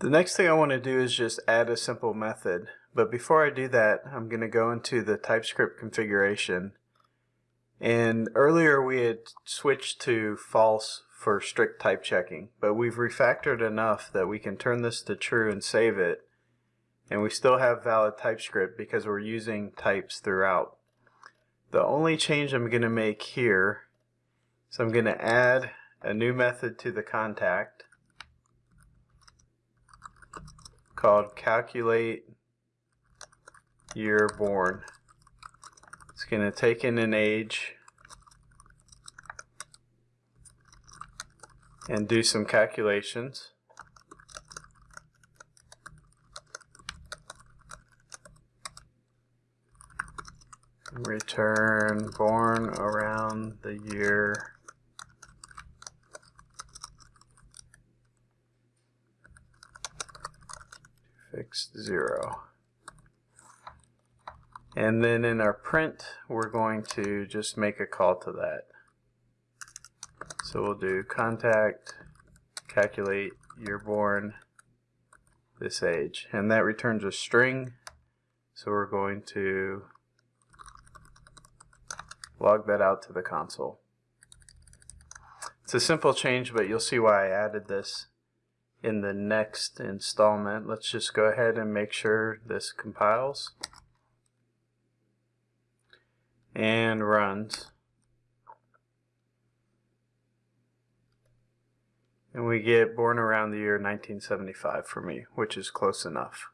The next thing I want to do is just add a simple method. But before I do that, I'm going to go into the TypeScript configuration. And earlier we had switched to false for strict type checking, but we've refactored enough that we can turn this to true and save it. And we still have valid TypeScript because we're using types throughout. The only change I'm going to make here is I'm going to add a new method to the contact called calculate year born. It's going to take in an age and do some calculations. Return born around the year fixed zero. And then in our print, we're going to just make a call to that. So we'll do contact, calculate year born, this age. And that returns a string. So we're going to log that out to the console. It's a simple change, but you'll see why I added this in the next installment. Let's just go ahead and make sure this compiles and runs. And we get born around the year 1975 for me, which is close enough.